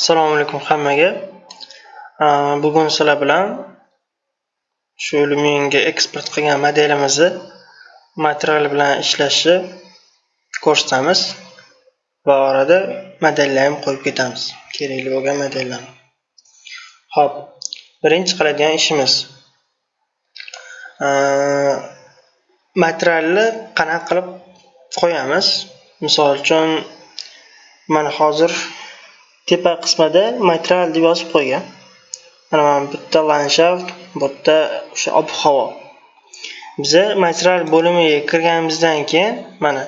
Assalomu alaykum hammaga. Bugun sizlar bilan shu Lumenga eksport qilgan modelimizni material bilan ishlashni ko'rsatamiz va orada modellarni ham qo'yib ketamiz. Kerakli bo'lgan modellarni. Xo'p, birinchi qiladigan ishimiz materialni qanaqa qilib qo'yamiz? Misol uchun mana hozir tepa qismida material deb yozib qo'ygan. Mana mana bu yerda landshaft, bu yerda o'sha ob-havo. Biza material bo'limiga kirganimizdan keyin mana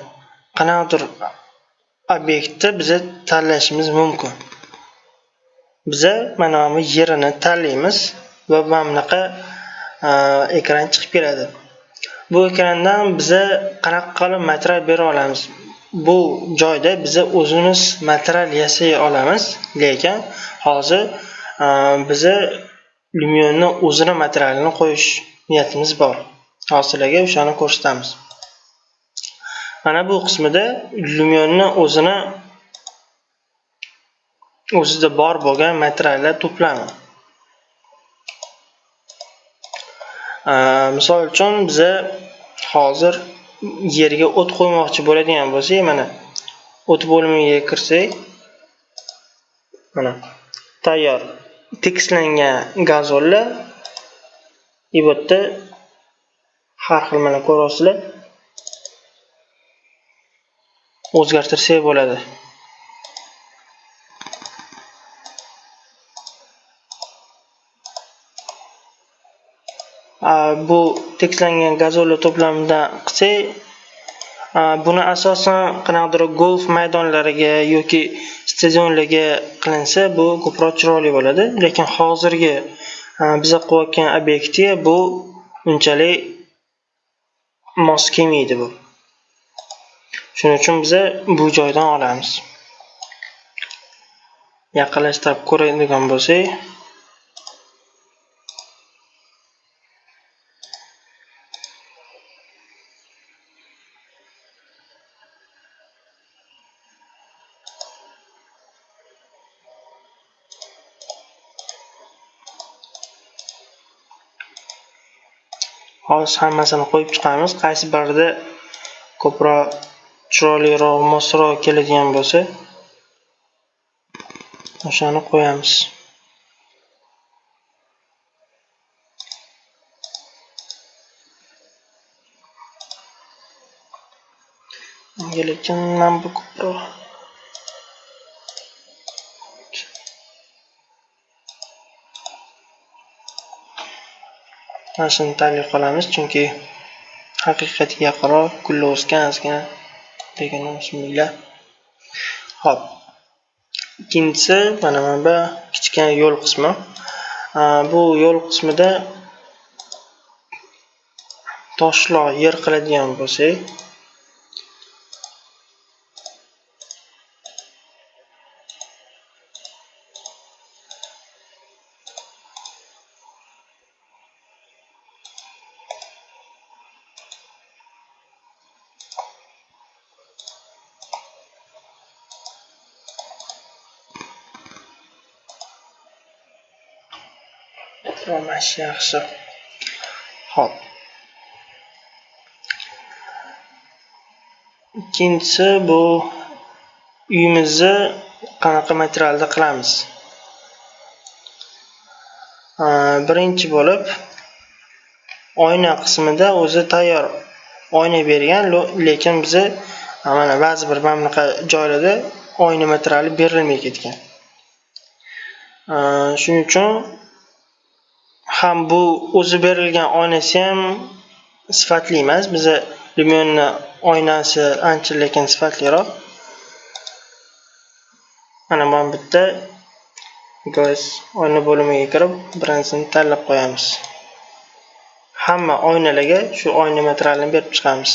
qanaqadir obyektni biza tanlashimiz mumkin. Biza mana bu yerini tanlaymiz va mana bunaqa e, ekran chiqib keladi. Bu ekrandan biza qanaqa qilib material bera olamiz? Bu joyda biza o'zimiz material yasay olamiz, lekin hozir e, biza lumionni o'zini materialini qo'yish niyatimiz bor. Hozir sizlarga o'shani ko'rsatamiz. Mana bu qismida lumionni o'zini o'zida bor bo'lgan materiallar to'plami. E, misol uchun biza hozir yerga o't qo'ymoqchi bo'ladigan bo'lsak, mana o't bo'limiga kirsak, mana tayyor tekislangan gazonlar и bu yerda har xil mana ko'ryapsizlar. O'zgartirsak bo'ladi. Bu tekslangan gazollar to'plamidan qilsak buni asosan qanaqadir golf maydonlariga yoki stadionlarga qilinsa bu ko'proq chiroyli bo'ladi. Lekin hozirgi biza qilayotgan obyektga bu unchalik mos kelmaydi bu. Shuning uchun biza bu joydan olamiz. Yaqinlashtirib ko'radigan bo'lsak. Hozir hammasini qo'yib chiqamiz. Qaysi birida ko'proq chiroyliroq mosroq keladigan bo'lsa o'shani qo'yamiz. Lekin mana bu ko'proq mana shuni tanlay qolamiz chunki haqiqatga yaqinroq gullar o'sgan ozgina degan bismillah ho'p ikkinchisi mana mana bu kichkina yo'l qismi. Bu yo'l qismida toshloq yer qiladigan bo'lsak yaxshi yaxshi. Ho'p ikkinchisi bu uyimizni qanaqa materialda qilamiz? Birinchi bo'lib oyna qismida o'zi tayyor oyna bergan lekin biza mana ba'zi bir mana bunaqa joylarda oyna materiali berilmay ketgan. Shuning uchun ham bu o'zi berilgan oynasi ham sifatli emas. Biza Lumionni oynasi ancha lekin sifatliroq. Mana mana bu yerda guys oyna bo'limiga kirib birinchisini tanlab qo'yamiz. Hamma oynalarga shu oyna materialini berib chiqamiz.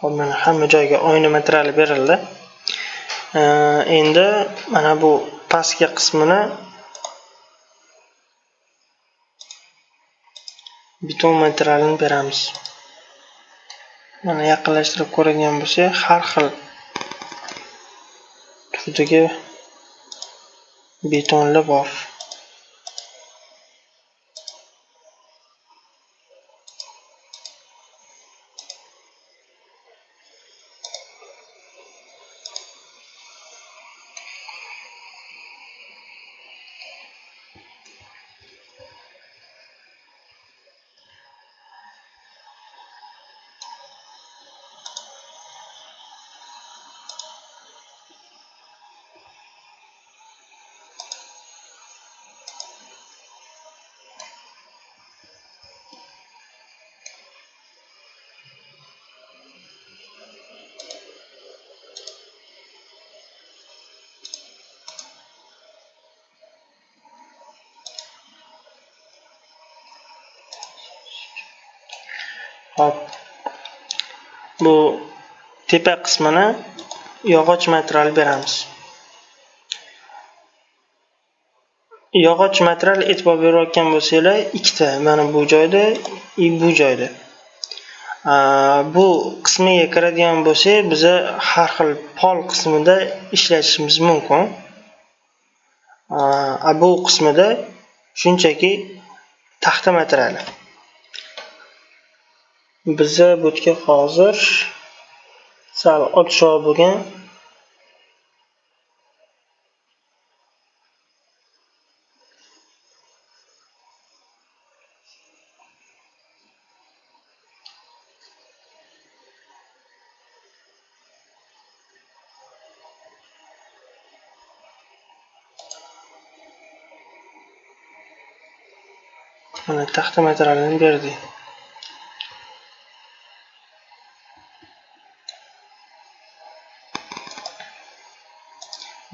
Hop mana hamma joyga oyna materiali berildi. Endi mana bu pastki qismini beton materialini beramiz. Mana yaqinlashtirib ko'radigan bo'lsak har xil turdagi betonlar bor. Hop. Bu tepa qismini yog'och material beramiz. Yog'och material e'tibor berayotgan bo'lsanglar ikkita mana bu joyda и bu joyda. Bu qismiga kiradigan bo'lsak biza har xil pol qismida ishlatishimiz mumkin. Bu qismida shunchaki taxta materiali. Biza bu hozir sal odshoq bo'lgan mana taxta materialini berdik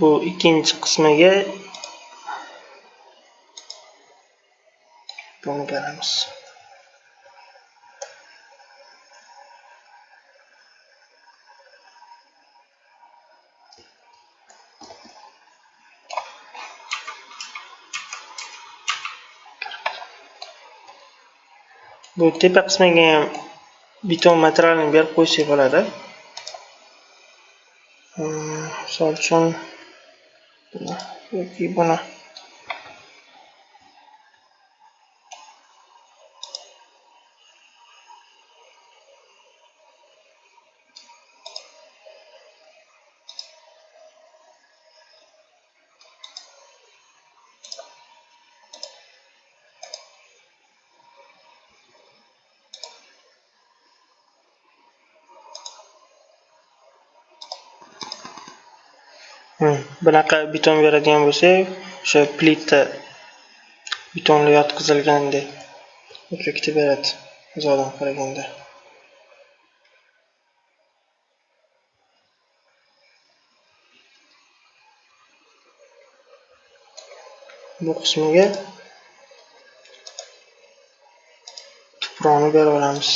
bu ikkinchi qismiga buni beramiz. Bu tepa qismiga ham beton materialini berib qo'ysak bo'ladi. Hmm, misol uchun yoki buni bunaqa beton beradigan bo'lsak o'sha plita betonlar yotqizilgandek effekti beradi uzoqdan qaraganda. Bu qismiga tuproqni beraveramiz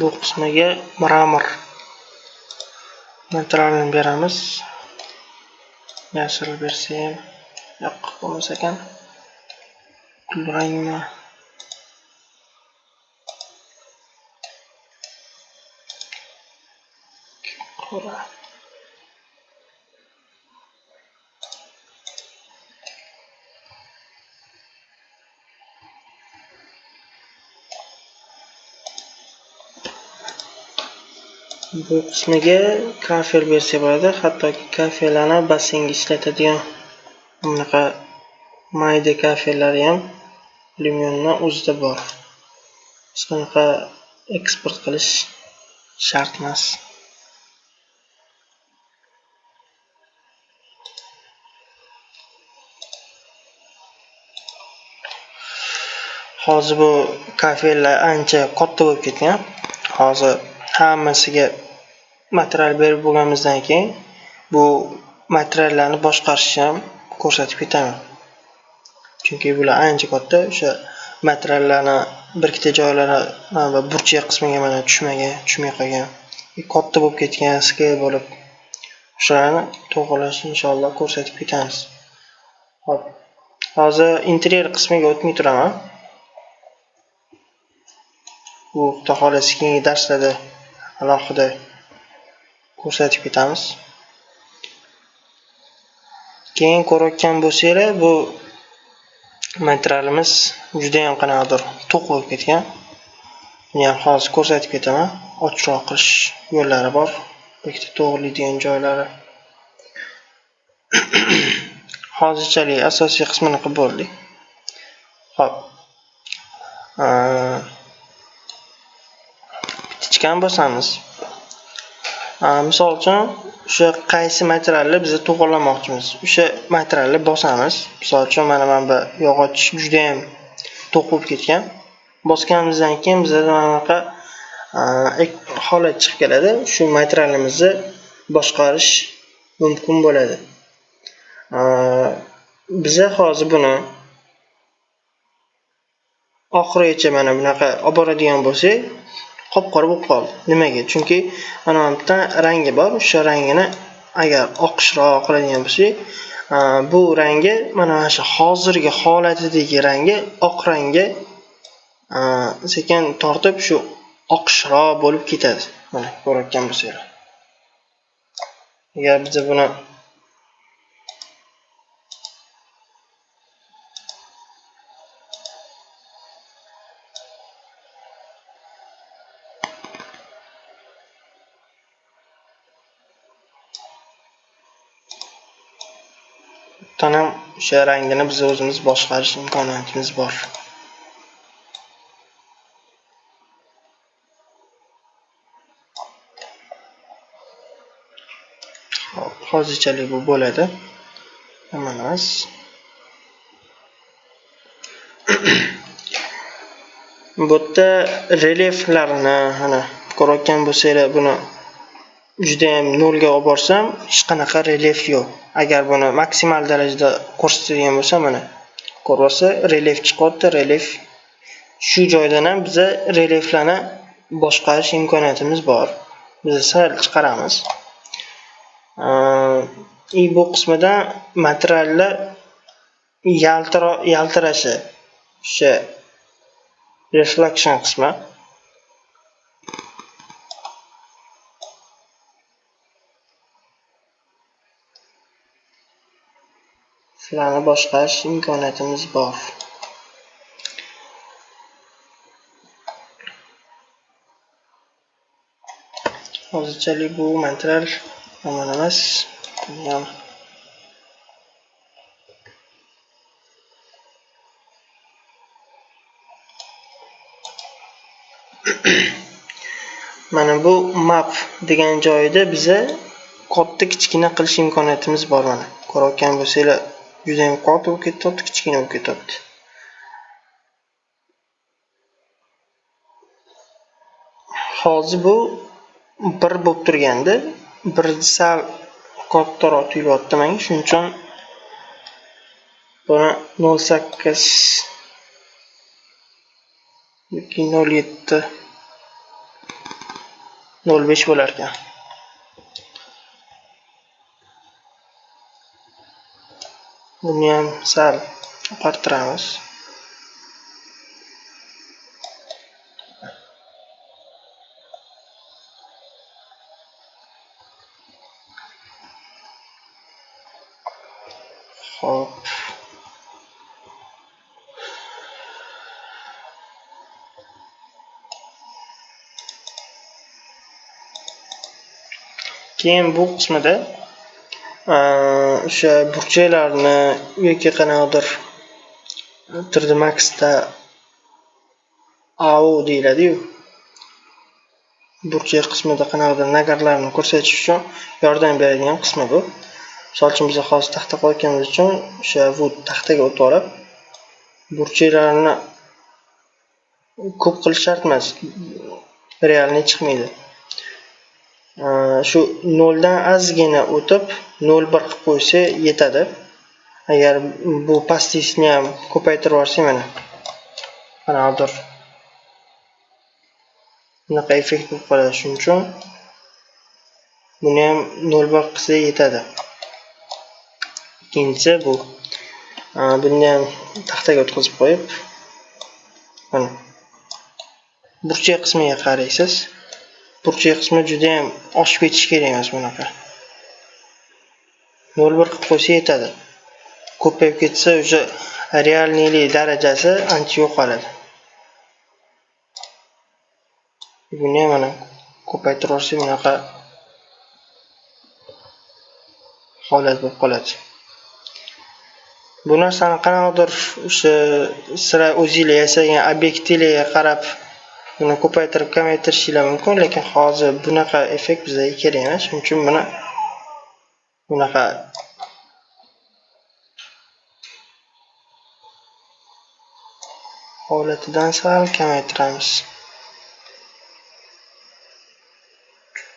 bu qismiga mramor materialini beramiz. Yashil bersa ham yo'q bo'lmas ekan. Kulrangmi qora bu qismiga kafel bersa bo'ladi hattoki kafellarni basseynga ishlatadigan bunaqa mayda kafellari ham alyuminiyni o'zida bor. Hech qanaqa eksport qilish shart emas hozir bu kafellar ancha katta bo'lib ketgan. Hozir hammasiga material berib bo'lganimizdan keyin bu materiallarni boshqarishni ham ko'rsatib ketaman. Chunki bular ancha katta o'sha materiallarni bir ikkita joylari mana burchak qismiga mana tushmagan tushmay qolgan e, katta bo'lib ketgan skel bo'lib o'shalarni to'g'irlash inshaalloh ko'rsatib ketamiz. Ho'p hozir interyer qismiga o'tmay turaman. Bu xudo xohlasa keyingi darslarda alohida ko'rsatib ketamiz. Keyin ko'rayotgan bo'lsanglar bu materialimiz judayam qanaqadir to'q bo'lib ketgan. Buni ham hozir ko'rsatib ketaman. Ochroq qilish yo'llari bor. Ikkita to'g'rilaydigan joylari. Hozirchalik asosiy qismini qilib bo'ldik ho'p ichgan bosamiz. Misol uchun o'sha qaysi materialni biz to'g'irlamoqchimiz. O'sha materialni bosamiz. Misol uchun mana mana bu yog'och judayam to'q bo'lib ketgan. Bosganimizdan keyin bizada mana bunaqa holat chiqib keladi. Shu materialimizni boshqarish mumkin bo'ladi. Biza hozir buni oxirigacha mana bunaqa olib boradigan bo'lsak qop qora bo'lib qoldi. Nimaga? Chunki mana bu yerda rangi bor. O'sha rangini agar oqishroq qiladigan bo'lsak bu rangi mana mana shu hozirgi holatidagi rangi oq rangga sekin tortib shu oqishroq bo'lib ketadi. Mana ko'rayotgan bo'lsanglar. Agar biza buni ham o'sha rangini biz o'zimiz boshqarish imkoniyatimiz bor. Hozirchalik bu bo'ladi. Yomon emas bu yerda relyeflarni mana ko'rayotgan bo'lsanglar buni judayam nolga olib borsam hech qanaqa relyef yo'q. Agar buni maksimal darajada ko'rsatadigan bo'lsam mana ko'ryapsiz relyef chiqyapti relyef shu joydan ham biza relyeflarni boshqarish imkoniyatimiz bor. Biz sal chiqaramiz. И bu qismida materiallar yaltirashi o'sha reflection qismi. Shularni boshqarish imkoniyatimiz bor. Hozirchalik bu material yomon emas. Ham mana bu map degan joyda biza katta kichkina qilish imkoniyatimiz bor mana. Ko'rayotgan bo'lsanglar judayam katta bo'lib ketyapti kichkina bo'lib ketyapti hozir bu bir bo'lib turganda bir sal kattaroq tuyulyapti manga. Shuning uchun buni nol sakkiz yoki nol yetti nol besh bo'larkan. Buni sal oqartiramiz Hop. keyin bu qismida o'sha burchaklarni yoki qanaqadir 3d maxda au deyiladiyu. Burchak qismida qanaqadir nagarlarni ko'rsatish uchun yordam beradigan qismi bu. Misol uchun biz hozir taxta qo'yganimiz uchun o'sha bu taxtaga o'tib olib burchaklarni ko'p qilish shart emas realniy chiqmaydi. Shu noldan ozgina o'tib nol bir qilib qo'ysa yetadi. Agar bu pastisni ham ko'paytirib yuborsak mana. Qanaqadir bunaqa effekt bo'lib qoladi shuning uchun. Buni ham nol bir qilsa yetadi. Ikkinchisi bu. Buni ham taxtaga o'tkazib qo'yib mana. Burchak qismiga qaraysiz. Burchak qismi judayam oshib ketishi kerak emas bunaqa. Nol bir qilib qo'ysa yetadi. Ko'payib ketsa уже realniylik darajasi ancha yo'qoladi. Buni ham mana ko'paytirib yuborsak bunaqa holat bo'lib qoladi. Bu narsani qanaqadir o'sha sira o'zinglar yasagan obyektinglarga qarab buni ko'paytirib kamaytirishinglar mumkin lekin hozir bunaqa effekt bizga kerak emas. Shuning uchun buni bunaqa holatidan sal kamaytiramiz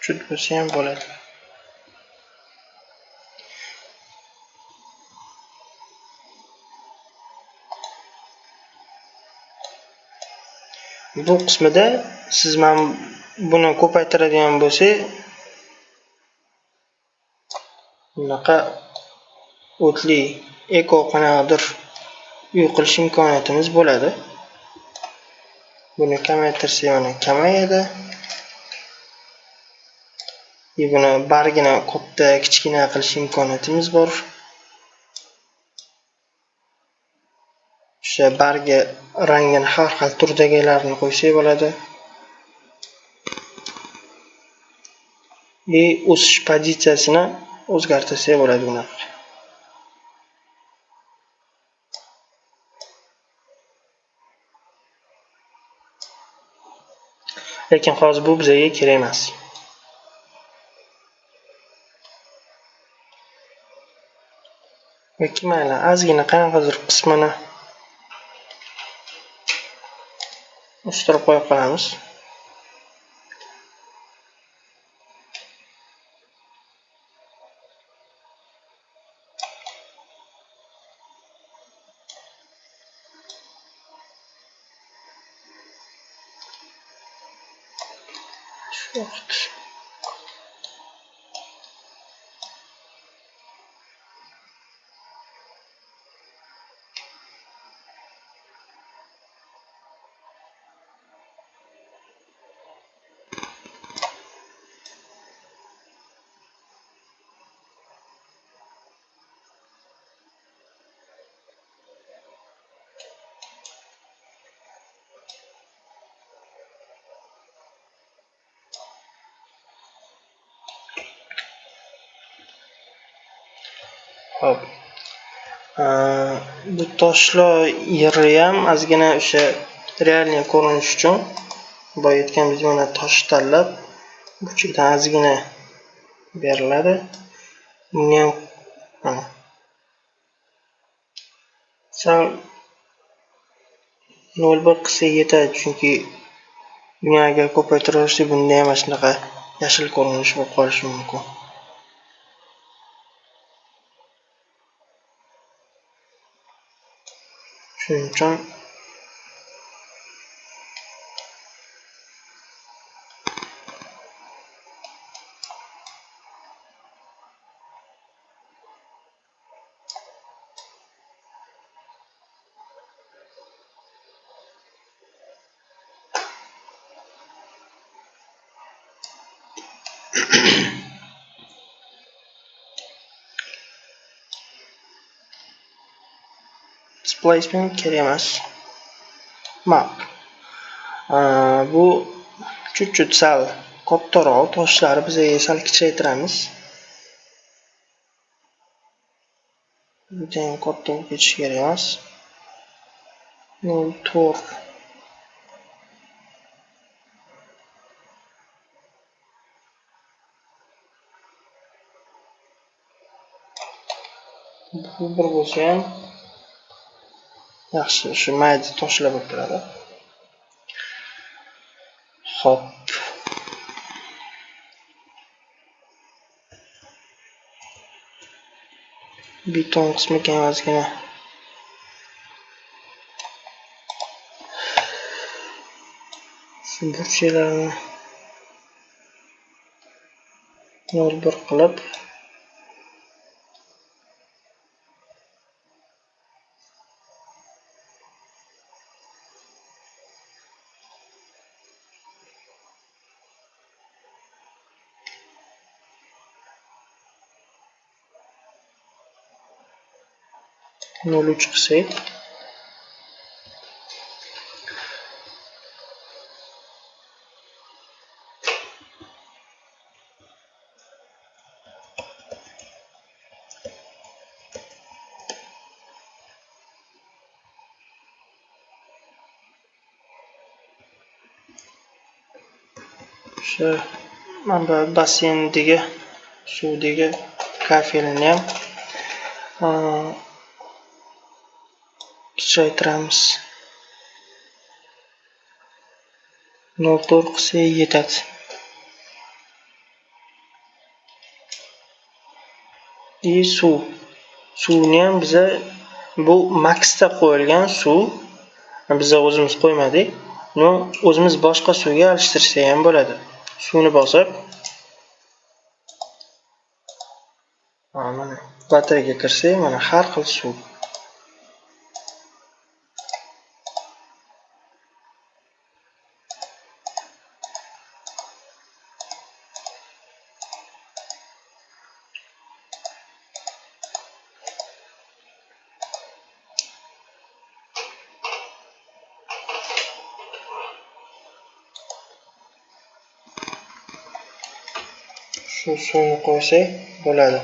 chut bo'lsa ham bo'ladi bu qismida siz mana buni ko'paytiradigan bo'lsak bunaqa o'tli eko qanaqadir uy qilish imkoniyatimiz bo'ladi. Buni kamaytirsa mana kamayadi. И buni bargini katta kichkina qilish imkoniyatimiz bor. O'sha bargi rangini har xil turdagilarni qo'ysak bo'ladi. И o'sish pozitsiyasini o'zgartirsak bo'ladi buni lekin hozir bu bizga kerak emas. Yoki mayli ozgina qanaqadir qismini o'stirib qo'ya qolamiz. Hop. Э, bu toshlar yeri ham ozgina o'sha realniy ko'rinish uchun boya aytganimizdek mana tosh tanlab burchakdan ozgina beriladi. Buni ham mana sal nol bir qilsa yetadi chunki buni agar ko'paytiraversak bunda ham mana shunaqa yashil ko'rinish bo'lib qolishi mumkin. Shuning uchun displacement kerak emas. Map bu chut chut sal kattaroq toshlari biz sal kichraytiramiz. Judayam katta bo'lib ketishi kerak emas. Nol to'rt. Bu bir bo'lsa ham yaxshi shu mayda toshlar bo'lib turadi. Ho'p beton qismi kam ozgina shu burchaklarni yo'l bir qilib uch qilsak o'sha mana bu basseyndagi suvdagi kafelini ham kichraytiramiz nol to'rt yetadi и suv suvni ham biza bu maksda qo'yilgan suv biza o'zimiz qo'ymadik uni o'zimiz boshqa suvga alishtirsak ham bo'ladi suvni bosib mana batareyaga kirsak mana har xil suv shu suvni qo'ysak bo'ladi.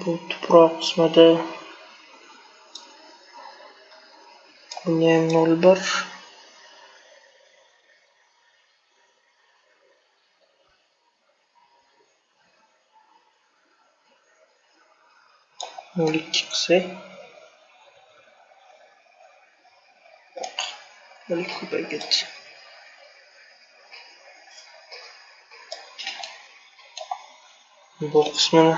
Bu tuproq qismida bunga ham nol bir nol chiqsa qilsak nol bu qismini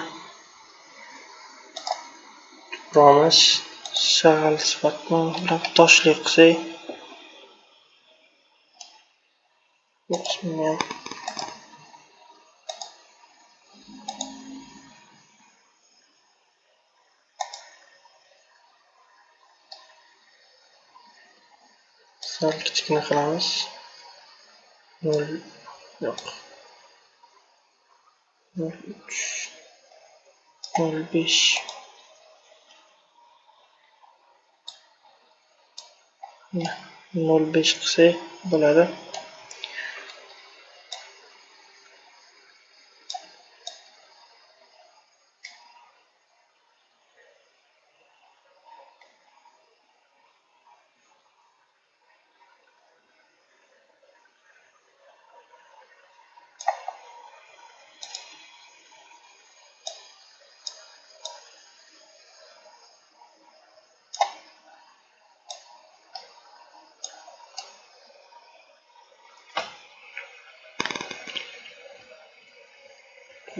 tuprog'imiz shag'al sifatida toshli qilsak bu qismini ham sal kichkina qilamiz. Nol yo'q. Nol uch nol besh. Nol besh qilsak bo'ladi.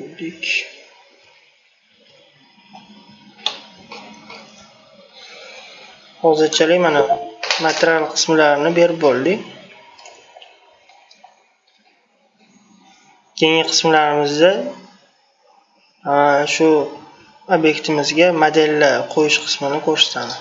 Bo'ldik hozirchalik mana material qismlarini berib bo'ldik keyingi qismlarimizda shu obyektimizga modellar qo'yish qismini ko'rsatamiz.